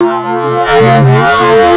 Yeah.